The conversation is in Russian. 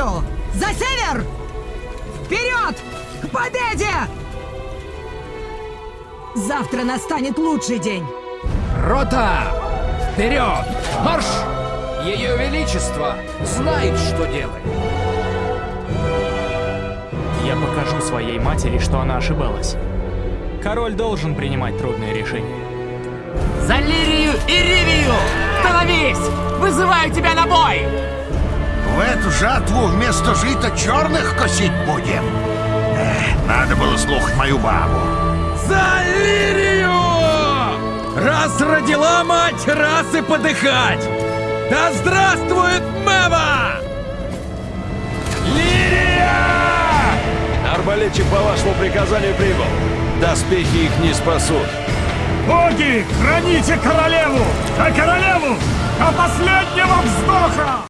Лирию! За север! Вперед! К победе! Завтра настанет лучший день. Рота! Вперед! Марш! Ее Величество знает, что делает. Я покажу своей матери, что она ошибалась. Король должен принимать трудные решения. За Лирию и Ривию! Становись! Вызываю тебя на бой! Жатву вместо жита черных косить будем. Эх, надо было слухать мою бабу. За Лирию! Раз родила мать, раз и подыхать! Да здравствует Мэва! Лирия! Арбалетчик по вашему приказанию прибыл. Доспехи их не спасут. Боги, храните королеву! А королеву до последнего вздоха!